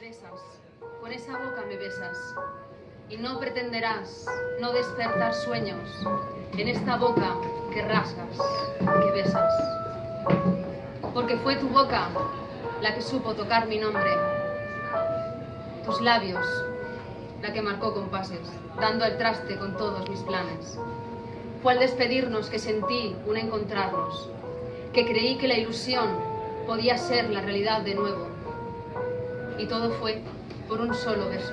besas, con esa boca me besas, y no pretenderás no despertar sueños en esta boca que rasgas, que besas. Porque fue tu boca la que supo tocar mi nombre, tus labios la que marcó compases, dando al traste con todos mis planes. Fue al despedirnos que sentí un encontrarnos, que creí que la ilusión podía ser la realidad de nuevo. Y todo fue por un solo beso.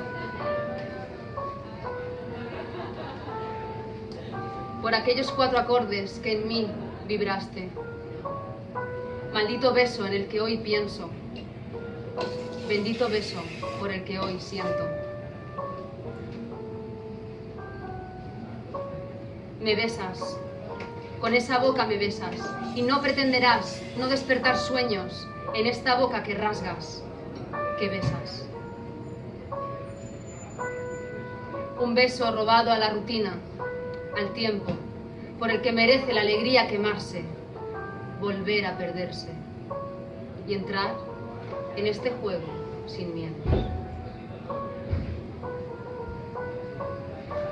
Por aquellos cuatro acordes que en mí vibraste. Maldito beso en el que hoy pienso. Bendito beso por el que hoy siento. Me besas, con esa boca me besas, y no pretenderás no despertar sueños en esta boca que rasgas, que besas. Un beso robado a la rutina, al tiempo, por el que merece la alegría quemarse, volver a perderse y entrar en este juego sin miedo.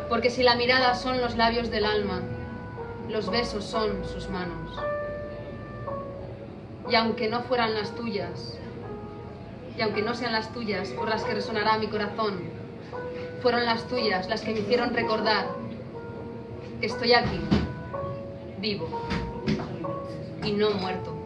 Porque si la mirada son los labios del alma, los besos son sus manos. Y aunque no fueran las tuyas, y aunque no sean las tuyas por las que resonará mi corazón, fueron las tuyas las que me hicieron recordar que estoy aquí, vivo y no muerto.